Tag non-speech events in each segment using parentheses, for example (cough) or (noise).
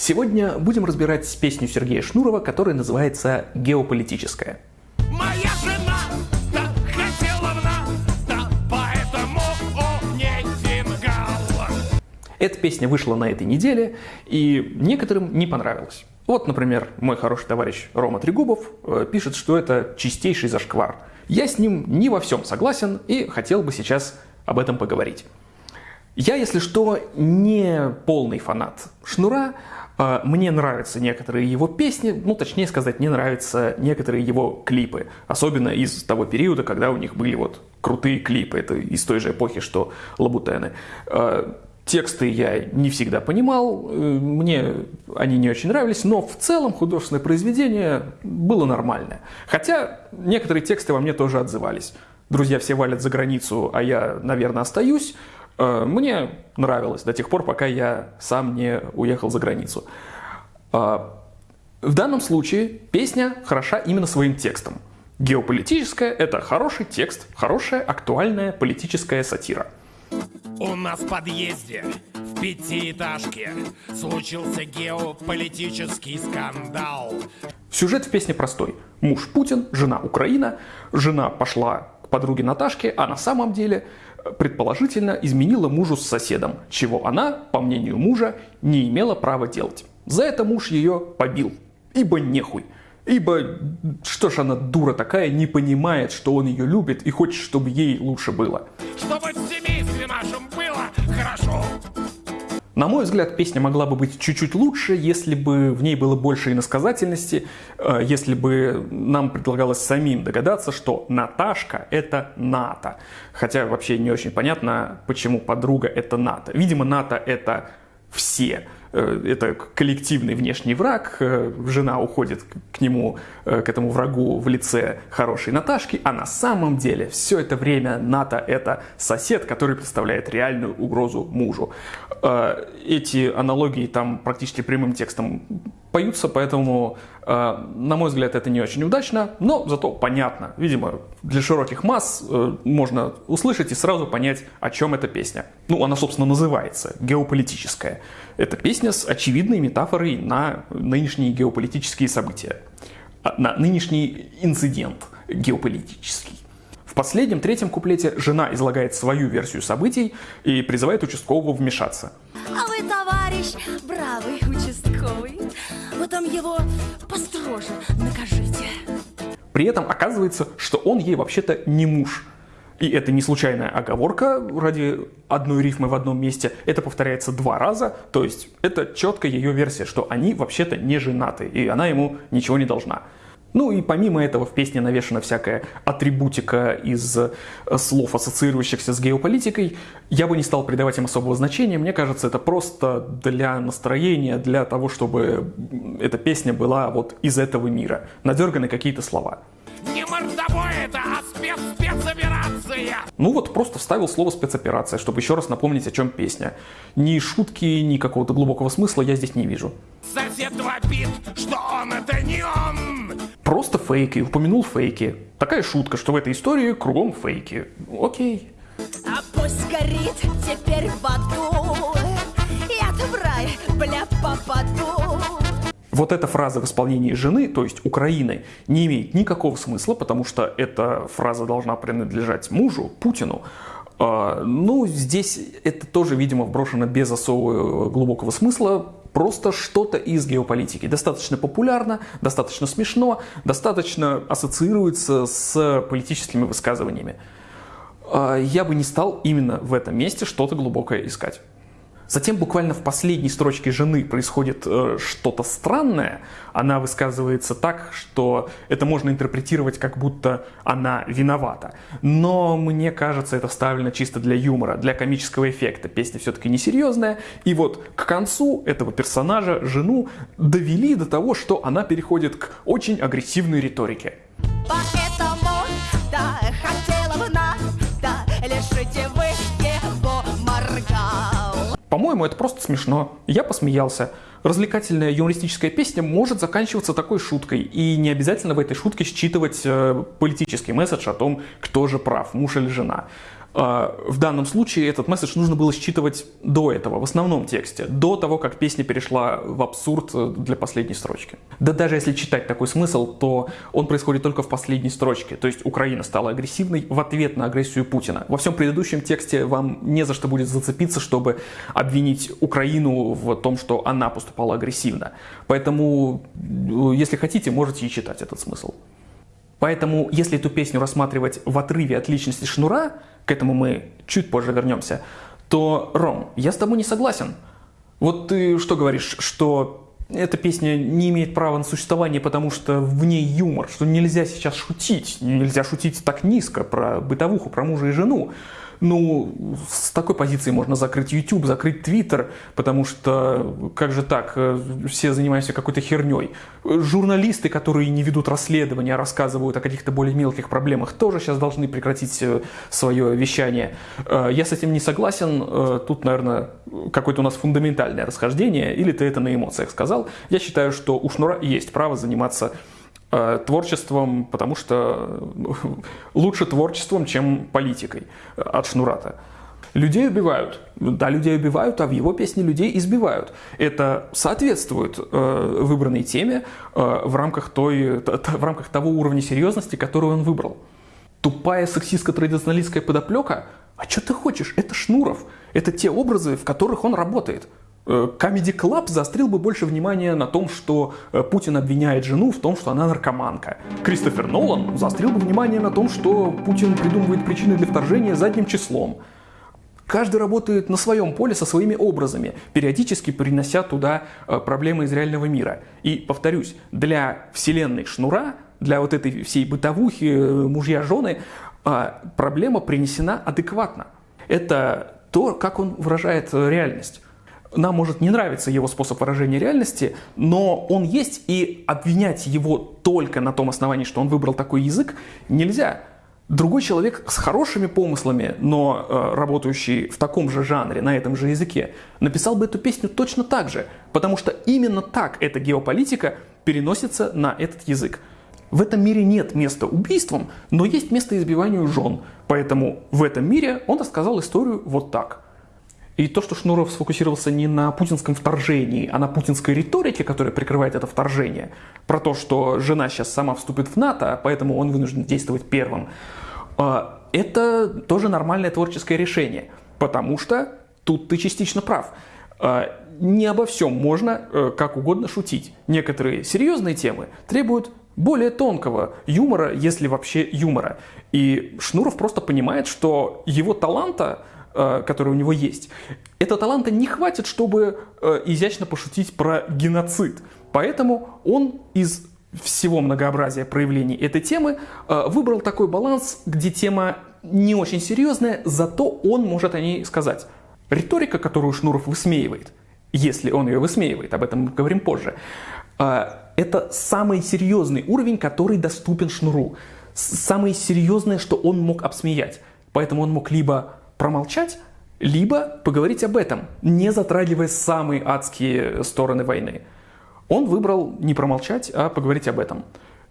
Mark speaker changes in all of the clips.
Speaker 1: Сегодня будем разбирать песню Сергея Шнурова, которая называется «Геополитическая».
Speaker 2: Моя жена, да, хотела в нас, да, поэтому у ней фингал.
Speaker 1: Эта песня вышла на этой неделе, и некоторым не понравилась. Вот, например, мой хороший товарищ Рома Трегубов э, пишет, что это чистейший зашквар. Я с ним не во всем согласен и хотел бы сейчас об этом поговорить. Я, если что, не полный фанат Шнура, мне нравятся некоторые его песни, ну, точнее сказать, мне нравятся некоторые его клипы. Особенно из того периода, когда у них были вот крутые клипы. Это из той же эпохи, что Лабутены. А, тексты я не всегда понимал, э, мне они не очень нравились, но в целом художественное произведение было нормальное. Хотя некоторые тексты во мне тоже отзывались. «Друзья все валят за границу, а я, наверное, остаюсь», мне нравилось до тех пор, пока я сам не уехал за границу. Э, в данном случае песня хороша именно своим текстом. Геополитическая – это хороший текст, хорошая актуальная политическая сатира.
Speaker 2: У нас в подъезде в пятиэтажке случился геополитический скандал.
Speaker 1: Сюжет в песне простой. Муж Путин, жена Украина. Жена пошла к подруге Наташке, а на самом деле – предположительно изменила мужу с соседом, чего она, по мнению мужа, не имела права делать. За это муж ее побил. Ибо нехуй. Ибо что ж она дура такая, не понимает, что он ее любит и хочет, чтобы ей лучше было.
Speaker 2: Чтобы в семействе нашем было хорошо.
Speaker 1: На мой взгляд, песня могла бы быть чуть-чуть лучше, если бы в ней было больше иносказательности, э, если бы нам предлагалось самим догадаться, что Наташка – это НАТО. Хотя вообще не очень понятно, почему подруга – это НАТО. Видимо, НАТО – это все. Э, это коллективный внешний враг, э, жена уходит к нему, э, к этому врагу в лице хорошей Наташки, а на самом деле все это время НАТО это сосед, который представляет реальную угрозу мужу. Эти аналогии там практически прямым текстом поются, поэтому, на мой взгляд, это не очень удачно, но зато понятно. Видимо, для широких масс можно услышать и сразу понять, о чем эта песня. Ну, она, собственно, называется «Геополитическая». Это песня с очевидной метафорой на нынешние геополитические события, а, на нынешний инцидент геополитический. В последнем, третьем куплете жена излагает свою версию событий и призывает участкового вмешаться.
Speaker 3: А вы, товарищ, бравый участковый, вы там его построже накажите.
Speaker 1: При этом оказывается, что он ей вообще-то не муж – и это не случайная оговорка ради одной рифмы в одном месте. Это повторяется два раза. То есть это четко ее версия, что они вообще-то не женаты, и она ему ничего не должна. Ну и помимо этого в песне навешена всякая атрибутика из э, слов, ассоциирующихся с геополитикой. Я бы не стал придавать им особого значения. Мне кажется, это просто для настроения, для того, чтобы эта песня была вот из этого мира. Надерганы какие-то слова.
Speaker 2: Не мордовой это, а спец спецоперация.
Speaker 1: Ну вот просто вставил слово спецоперация, чтобы еще раз напомнить, о чем песня. Ни шутки, ни какого-то глубокого смысла я здесь не вижу.
Speaker 2: Сосед вопит, что он это не он.
Speaker 1: Просто фейки, упомянул фейки. Такая шутка, что в этой истории кругом фейки. Окей.
Speaker 3: А пусть горит теперь в аду, я-то в рай, бля, попаду.
Speaker 1: Вот эта фраза в исполнении жены, то есть Украины, не имеет никакого смысла, потому что эта фраза должна принадлежать мужу, Путину. А, ну, здесь это тоже, видимо, вброшено без особого глубокого смысла, просто что-то из геополитики. Достаточно популярно, достаточно смешно, достаточно ассоциируется с политическими высказываниями. А, я бы не стал именно в этом месте что-то глубокое искать. Затем буквально в последней строчке жены происходит э, что-то странное. Она высказывается так, что это можно интерпретировать как будто она виновата. Но мне кажется, это вставлено чисто для юмора, для комического эффекта. Песня все-таки несерьезная. И вот к концу этого персонажа жену довели до того, что она переходит к очень агрессивной риторике. По-моему, это просто смешно. Я посмеялся. Развлекательная юмористическая песня может заканчиваться такой шуткой, и не обязательно в этой шутке считывать э, политический месседж о том, кто же прав, муж или жена. А, в данном случае этот месседж нужно было считывать до этого, в основном тексте, до того, как песня перешла в абсурд э, для последней строчки. Да даже если читать такой смысл, то он происходит только в последней строчке. То есть Украина стала агрессивной в ответ на агрессию Путина. Во всем предыдущем тексте вам не за что будет зацепиться, чтобы обвинить Украину в том, что она поступала агрессивно. Поэтому, э, если хотите, можете и читать этот смысл. Поэтому, если эту песню рассматривать в отрыве от личности Шнура, к этому мы чуть позже вернемся, то, Ром, я с тобой не согласен. Вот ты что говоришь, что эта песня не имеет права на существование, потому что в ней юмор, что нельзя сейчас шутить, нельзя шутить так низко про бытовуху, про мужа и жену. Ну, с такой позиции можно закрыть YouTube, закрыть Twitter, потому что, как же так, э, все занимаются какой-то херней. Журналисты, которые не ведут расследования, а рассказывают о каких-то более мелких проблемах, тоже сейчас должны прекратить э, свое вещание. Э, я с этим не согласен. Тут, наверное, какое-то у нас фундаментальное расхождение, или ты это на эмоциях сказал. Я считаю, что у Шнура есть право заниматься творчеством, потому что ну, (laughs) лучше творчеством, чем политикой э, от Шнурата. Людей убивают. Да, людей убивают, а в его песне людей избивают. Это соответствует э, выбранной теме э, в, рамках той, т, в рамках того уровня серьезности, который он выбрал. Тупая сексистско-традиционалистская подоплека? А что ты хочешь? Это Шнуров. Это те образы, в которых он работает. Э, Comedy Club заострил бы больше внимания на том, что э, Путин обвиняет жену в том, что она наркоманка. Кристофер Нолан заострил бы внимание на том, что Путин придумывает причины для вторжения задним числом. Каждый работает на своем поле со своими образами, периодически принося туда э, проблемы из реального мира. И, повторюсь, для вселенной Шнура, для вот этой всей бытовухи, мужья-жены, проблема принесена адекватно. Это то, как он выражает реальность. Нам может не нравиться его способ выражения реальности, но он есть, и обвинять его только на том основании, что он выбрал такой язык, нельзя. Другой человек с хорошими помыслами, но э, работающий в таком же жанре, на этом же языке, написал бы эту песню точно так же, потому что именно так эта геополитика переносится на этот язык. В этом мире нет места убийствам, но есть место избиванию жен, поэтому в этом мире он рассказал историю вот так – и то, что Шнуров сфокусировался не на путинском вторжении, а на путинской риторике, которая прикрывает это вторжение, про то, что жена сейчас сама вступит в НАТО, поэтому он вынужден действовать первым, а, это тоже нормальное творческое решение, потому что тут ты частично прав. А, не обо всем можно э, как угодно шутить. Некоторые серьезные темы требуют более тонкого юмора, если вообще юмора. И Шнуров просто понимает, что его таланта который у него есть, этого таланта не хватит, чтобы э, изящно пошутить про геноцид. Поэтому он из всего многообразия проявлений этой темы э, выбрал такой баланс, где тема не очень серьезная, зато он может о ней сказать. Риторика, которую Шнуров высмеивает, если он ее высмеивает, об этом мы говорим позже, это самый серьезный уровень, который доступен Шнуру. Самое серьезное, что он мог обсмеять. Поэтому он мог либо промолчать, либо поговорить об этом, не затрагивая самые адские стороны войны. Он выбрал не промолчать, а поговорить об этом.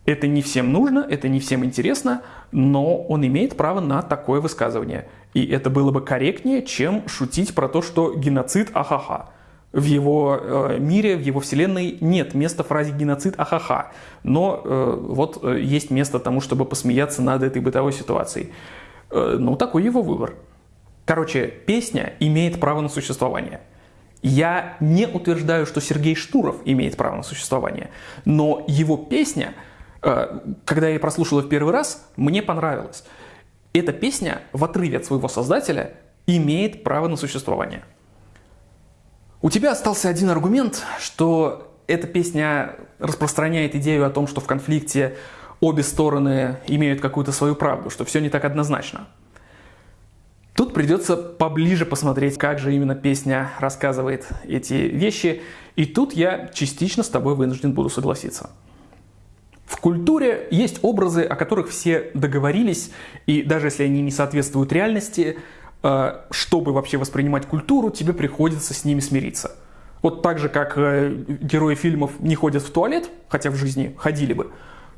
Speaker 1: Это не всем нужно, это не всем интересно, но он имеет право на такое высказывание. И это было бы корректнее, чем шутить про то, что геноцид ахаха. В его э, мире, в его вселенной нет места фразе геноцид ахаха. Но э, вот э, есть место тому, чтобы посмеяться над этой бытовой ситуацией. Э, ну, такой его выбор. Короче, песня имеет право на существование. Я не утверждаю, что Сергей Штуров имеет право на существование, но его песня, э, когда я ее прослушала в первый раз, мне понравилась. Эта песня, в отрыве от своего создателя, имеет право на существование. У тебя остался один аргумент, что эта песня распространяет идею о том, что в конфликте обе стороны имеют какую-то свою правду, что все не так однозначно. Тут придется поближе посмотреть, как же именно песня рассказывает эти вещи. И тут я частично с тобой вынужден буду согласиться. В культуре есть образы, о которых все договорились, и даже если они не соответствуют реальности, э, чтобы вообще воспринимать культуру, тебе приходится с ними смириться. Вот так же, как э, герои фильмов не ходят в туалет, хотя в жизни ходили бы,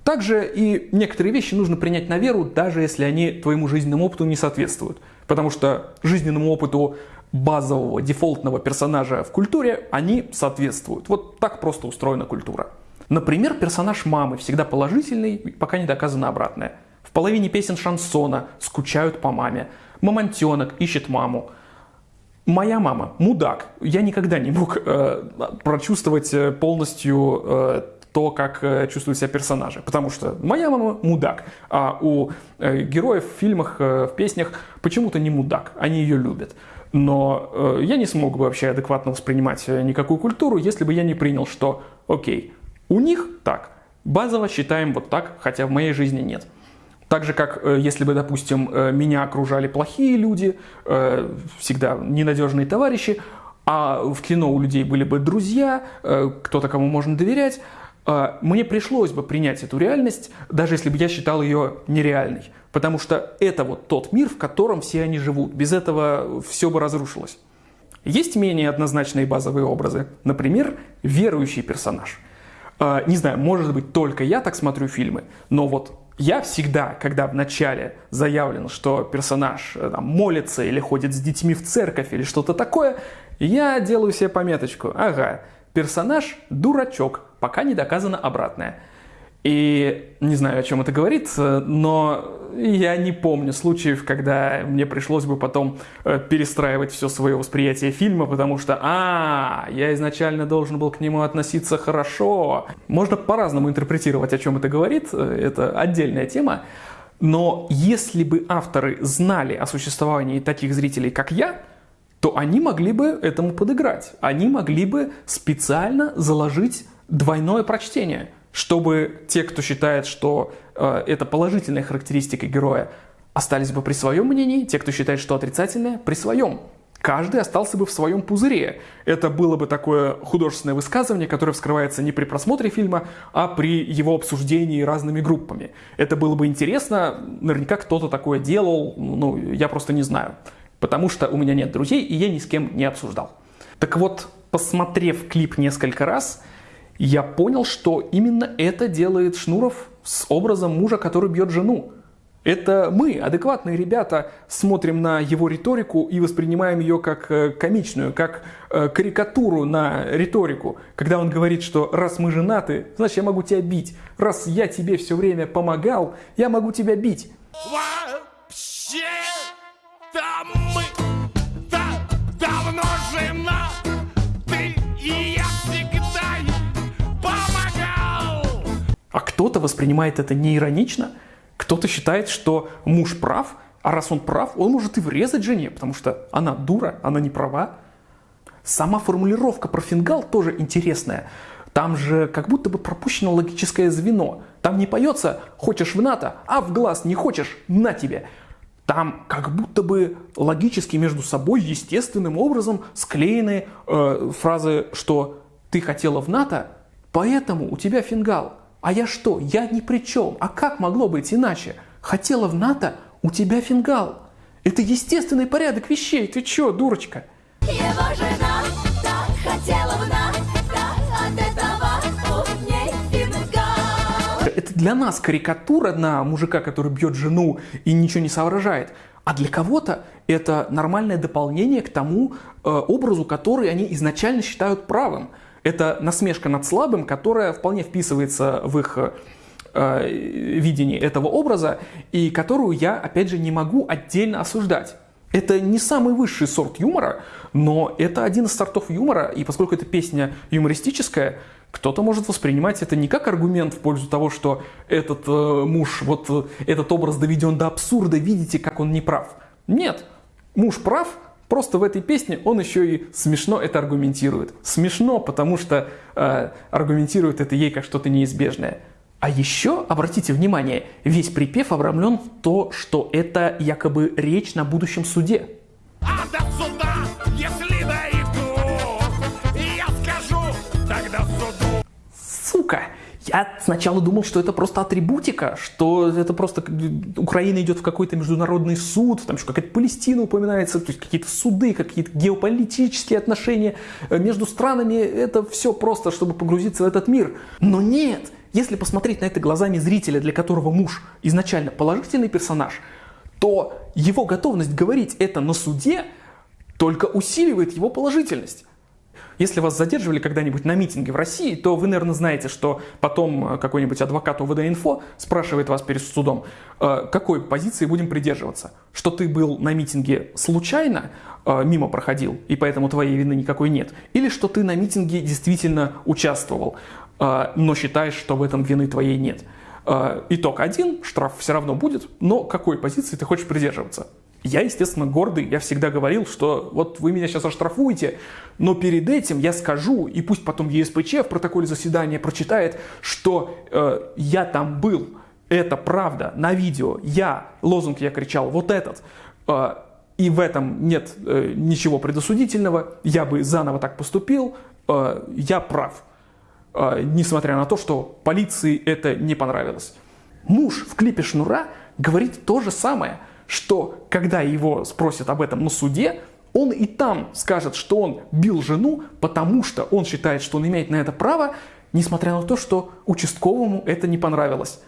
Speaker 1: Также и некоторые вещи нужно принять на веру, даже если они твоему жизненному опыту не соответствуют. Потому что жизненному опыту базового дефолтного персонажа в культуре они соответствуют. Вот так просто устроена культура. Например, персонаж мамы всегда положительный, пока не доказано обратное. В половине песен шансона скучают по маме. Мамонтенок ищет маму. Моя мама мудак. Я никогда не мог э, прочувствовать э, полностью э, то, как э, чувствуют себя персонажи. Потому что моя мама мудак, а у э, героев в фильмах, э, в песнях почему-то не мудак. Они ее любят. Но я не смог бы вообще адекватно воспринимать никакую культуру, если бы я не принял, что окей, у них так, базово считаем вот так, хотя в моей жизни нет. Так же, как если бы, допустим, меня окружали плохие люди, всегда ненадежные товарищи, а в кино у людей были бы друзья, кто-то, кому можно доверять, мне пришлось бы принять эту реальность, даже если бы я считал ее нереальной. Потому что это вот тот мир, в котором все они живут. Без этого все бы разрушилось. Есть менее однозначные базовые образы. Например, верующий персонаж. Не знаю, может быть, только я так смотрю фильмы, но вот я всегда, когда вначале заявлено, что персонаж э, там, молится или ходит с детьми в церковь или что-то такое, я делаю себе пометочку. Ага, персонаж дурачок, пока не доказано обратное. И не знаю, о чем это говорит, но я не помню случаев, когда мне пришлось бы потом э, перестраивать все свое восприятие фильма, потому что, а, я изначально должен был к нему относиться хорошо. Можно по-разному интерпретировать, о чем это говорит, э, это отдельная тема. Но если бы авторы знали о существовании таких зрителей, как я, то они могли бы этому подыграть. Они могли бы специально заложить двойное прочтение – чтобы те, кто считает, что э, это положительная характеристика героя, остались бы при своем мнении, те, кто считает, что отрицательное, при своем. Каждый остался бы в своем пузыре. Это было бы такое художественное высказывание, которое вскрывается не при просмотре фильма, а при его обсуждении разными группами. Это было бы интересно, наверняка кто-то такое делал, ну, я просто не знаю. Потому что у меня нет друзей, и я ни с кем не обсуждал. Так вот, посмотрев клип несколько раз, я понял, что именно это делает Шнуров с образом мужа, который бьет жену. Это мы, адекватные ребята, смотрим на его риторику и воспринимаем ее как э, комичную, как э, карикатуру на риторику. Когда он говорит, что раз мы женаты, значит я могу тебя бить. Раз я тебе все время помогал, я могу тебя бить.
Speaker 2: Вообще, там мы
Speaker 1: А кто-то воспринимает это неиронично, кто-то считает, что муж прав, а раз он прав, он может и врезать жене, потому что она дура, она не права. Сама формулировка про фингал тоже интересная. Там же как будто бы пропущено логическое звено. Там не поется «хочешь в НАТО», а в глаз не хочешь – на тебе. Там как будто бы логически между собой естественным образом склеены э, фразы, что «ты хотела в НАТО, поэтому у тебя фингал». А я что? Я ни при чем. А как могло быть иначе? Хотела в НАТО, у тебя фингал. Это естественный порядок вещей. Ты чё, дурочка?
Speaker 3: Его жена так хотела в НАТО, от этого у ней фингал.
Speaker 1: Это для нас карикатура на мужика, который бьет жену и ничего не соображает. А для кого-то это нормальное дополнение к тому э, образу, который они изначально считают правым. Это насмешка над слабым, которая вполне вписывается в их э, видение этого образа и которую я, опять же, не могу отдельно осуждать. Это не самый высший сорт юмора, но это один из сортов юмора, и поскольку эта песня юмористическая, кто-то может воспринимать это не как аргумент в пользу того, что этот э, муж, вот э, этот образ доведен до абсурда, видите, как он не прав. Нет, муж прав, Просто в этой песне он еще и смешно это аргументирует. Смешно, потому что э, аргументирует это ей как что-то неизбежное. А еще, обратите внимание, весь припев обрамлен в то, что это якобы речь на будущем суде.
Speaker 2: А до суда, если дойду, я скажу тогда суду.
Speaker 1: Сука! Я сначала думал, что это просто атрибутика, что это просто Украина идет в какой-то международный суд, там еще какая-то Палестина упоминается, то есть какие-то суды, какие-то геополитические отношения э, между странами, это все просто, чтобы погрузиться в этот мир. Но нет, если посмотреть на это глазами зрителя, для которого муж изначально положительный персонаж, то его готовность говорить это на суде только усиливает его положительность. Если вас задерживали когда-нибудь на митинге в России, то вы, наверное, знаете, что потом э, какой-нибудь адвокат УВД-инфо спрашивает вас перед судом, э, какой позиции будем придерживаться. Что ты был на митинге случайно, э, мимо проходил, и поэтому твоей вины никакой нет. Или что ты на митинге действительно участвовал, но считаешь, что в этом вины твоей нет. Итог один, штраф все равно будет, но какой позиции ты хочешь придерживаться? Я, естественно, гордый, я всегда говорил, что вот вы меня сейчас оштрафуете, но перед этим я скажу, и пусть потом ЕСПЧ в протоколе заседания прочитает, что э, я там был, это правда, на видео, я, лозунг я кричал, вот этот, э, и в этом нет э, ничего предосудительного, я бы заново так поступил, э, я прав, э, несмотря на то, что полиции это не понравилось. Муж в клипе Шнура говорит то же самое – что когда его спросят об этом на суде, он и там скажет, что он бил жену, потому что он считает, что он имеет на это право, несмотря на то, что участковому это не понравилось.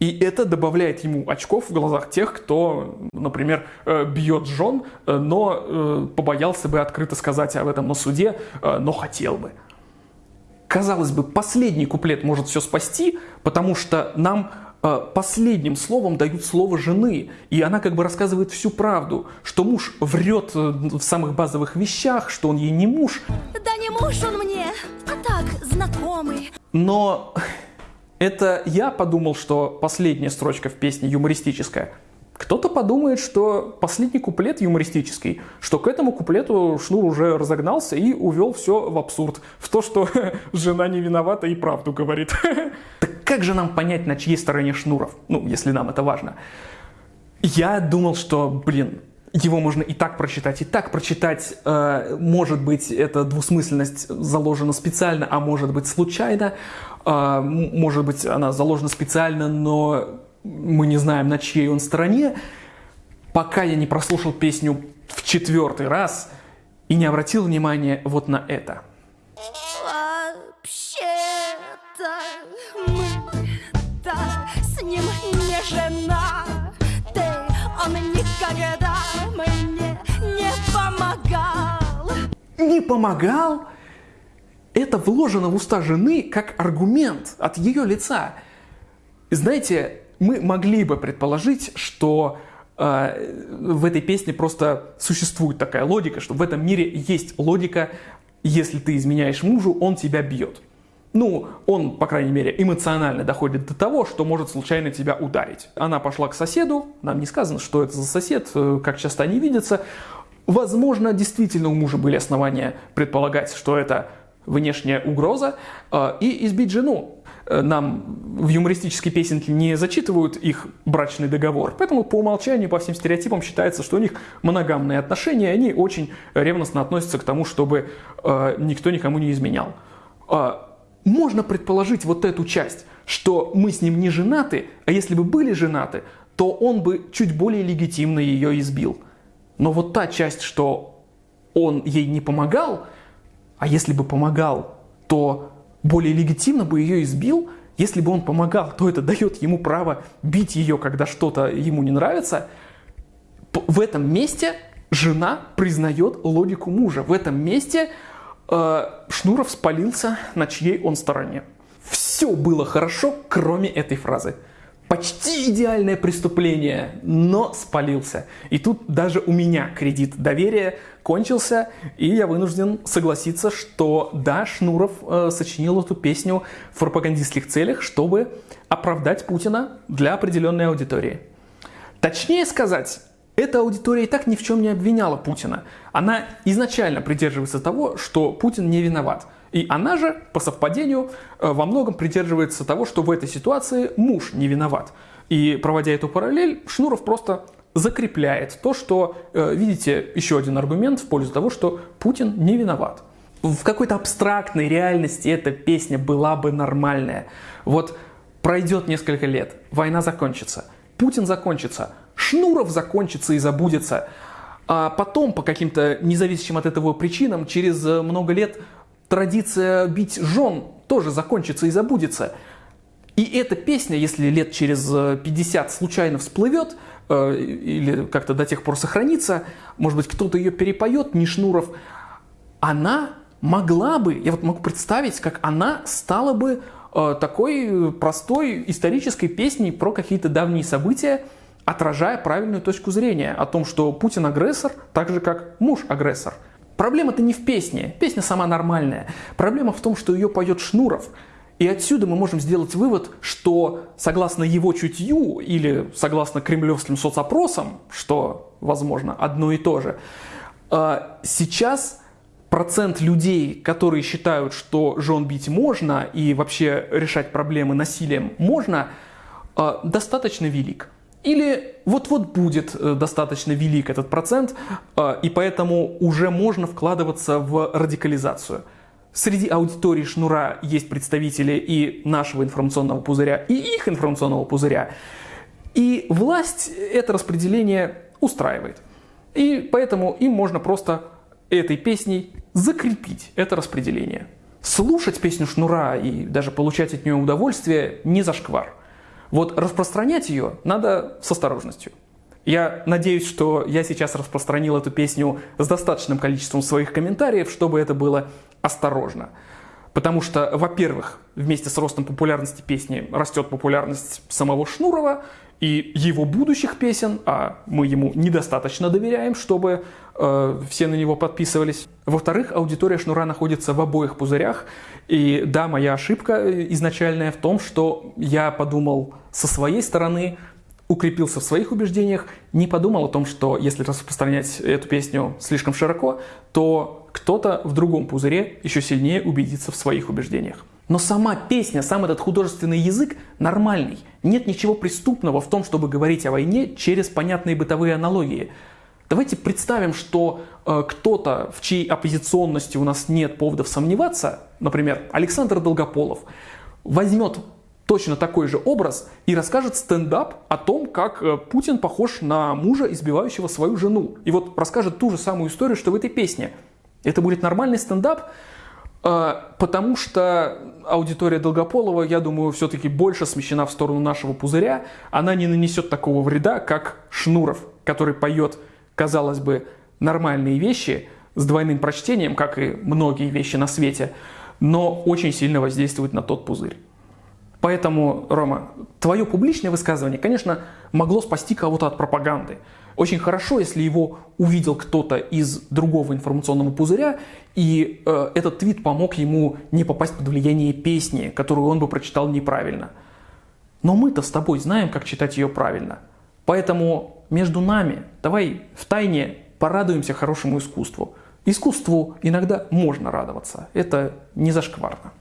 Speaker 1: И это добавляет ему очков в глазах тех, кто, например, э, бьет жен, э, но э, побоялся бы открыто сказать об этом на суде, но хотел бы. Казалось бы, последний куплет может все спасти, потому что нам последним словом дают слово жены, и она как бы рассказывает всю правду, что муж врет э, в самых базовых вещах, что он ей не муж.
Speaker 3: Да не муж он мне, а так, знакомый.
Speaker 1: Но (laughs) это я подумал, что последняя строчка в песне юмористическая – кто-то подумает, что последний куплет юмористический, что к этому куплету Шнур уже разогнался и увел все в абсурд, в то, что (laughs) жена не виновата и правду говорит. (laughs) Так как же нам понять, на чьей стороне Шнуров? Ну, если нам это важно. Я думал, что, блин, его можно и так прочитать, и так прочитать. Э, может быть, эта двусмысленность заложена специально, а может быть случайно. Э, может быть, она заложена специально, но мы не знаем, на чьей он стороне, пока я не прослушал песню в четвертый раз и не обратил внимания вот на это.
Speaker 3: Вообще-то мы-то с ним не жена. Ты, он никогда мне не помогал.
Speaker 1: Не помогал? Это вложено в уста жены как аргумент от ее лица. Знаете, мы могли бы предположить, что э, в этой песне просто существует такая логика, что в этом мире есть логика, если ты изменяешь мужу, он тебя бьет. Ну, он, по крайней мере, эмоционально доходит до того, что может случайно тебя ударить. Она пошла к соседу, нам не сказано, что это за сосед, э, как часто они видятся. Возможно, действительно у мужа были основания предполагать, что это внешняя угроза, э, и избить жену. Э, нам в юмористической песенке не зачитывают их брачный договор. Поэтому по умолчанию, по всем стереотипам считается, что у них моногамные отношения, и они очень ревностно относятся к тому, чтобы э, никто никому не изменял. Э, можно предположить вот эту часть, что мы с ним не женаты, а если бы были женаты, то он бы чуть более легитимно ее избил. Но вот та часть, что он ей не помогал, а если бы помогал, то более легитимно бы ее избил, если бы он помогал, то это дает ему право бить ее, когда что-то ему не нравится. В этом месте жена признает логику мужа. В этом месте э, Шнуров спалился, на чьей он стороне. Все было хорошо, кроме этой фразы почти идеальное преступление, но спалился. И тут даже у меня кредит доверия кончился, и я вынужден согласиться, что да, Шнуров э, сочинил эту песню в пропагандистских целях, чтобы оправдать Путина для определенной аудитории. Точнее сказать, эта аудитория и так ни в чем не обвиняла Путина. Она изначально придерживается того, что Путин не виноват – и она же, по совпадению, э, во многом придерживается того, что в этой ситуации муж не виноват. И проводя эту параллель, Шнуров просто закрепляет то, что, э, видите, еще один аргумент в пользу того, что Путин не виноват. в какой-то абстрактной реальности эта песня была бы нормальная. Вот пройдет несколько лет, война закончится, Путин закончится, Шнуров закончится и забудется. А потом, по каким-то независимым от этого причинам, через э, много лет традиция бить жен тоже закончится и забудется. И эта песня, если лет через 50 э, случайно всплывет, э, или как-то до тех пор сохранится, может быть, кто-то ее перепоет, не Шнуров, она могла бы, я вот могу представить, как она стала бы э, такой простой исторической песней про какие-то давние события, отражая правильную точку зрения о том, что Путин агрессор, так же как муж агрессор. Проблема-то не в песне, песня сама нормальная. Проблема в том, что ее поет Шнуров. И отсюда мы можем сделать вывод, что согласно его чутью или согласно кремлевским соцопросам, что, возможно, одно и то же, э, сейчас процент людей, которые считают, что жен бить можно и вообще решать проблемы насилием можно, э, достаточно велик. Или вот-вот будет э, достаточно велик этот процент, э, и поэтому уже можно вкладываться в радикализацию. Среди аудитории Шнура есть представители и нашего информационного пузыря, и их информационного пузыря. И власть это распределение устраивает. И поэтому им можно просто этой песней закрепить это распределение. Слушать песню Шнура и даже получать от нее удовольствие не зашквар. Вот распространять ее надо с осторожностью. Я надеюсь, что я сейчас распространил эту песню с достаточным количеством своих комментариев, чтобы это было осторожно. Потому что, во-первых, вместе с ростом популярности песни растет популярность самого Шнурова, и его будущих песен, а мы ему недостаточно доверяем, чтобы э, все на него подписывались. Во-вторых, аудитория Шнура находится в обоих пузырях. И да, моя ошибка изначальная в том, что я подумал со своей стороны, укрепился в своих убеждениях, не подумал о том, что если распространять эту песню слишком широко, то кто-то в другом пузыре еще сильнее убедится в своих убеждениях. Но сама песня, сам этот художественный язык нормальный. Нет ничего преступного в том, чтобы говорить о войне через понятные бытовые аналогии. Давайте представим, что э, кто-то, в чьей оппозиционности у нас нет поводов сомневаться, например, Александр Долгополов, возьмет точно такой же образ и расскажет стендап о том, как э, Путин похож на мужа, избивающего свою жену. И вот расскажет ту же самую историю, что в этой песне. Это будет нормальный стендап, потому что аудитория Долгополова, я думаю, все-таки больше смещена в сторону нашего пузыря. Она не нанесет такого вреда, как Шнуров, который поет, казалось бы, нормальные вещи с двойным прочтением, как и многие вещи на свете, но очень сильно воздействует на тот пузырь. Поэтому, Рома, твое публичное высказывание, конечно, могло спасти кого-то от пропаганды. Очень хорошо, если его увидел кто-то из другого информационного пузыря, и э, этот твит помог ему не попасть под влияние песни, которую он бы прочитал неправильно. Но мы-то с тобой знаем, как читать ее правильно. Поэтому между нами давай в тайне порадуемся хорошему искусству. Искусству иногда можно радоваться. Это не зашкварно.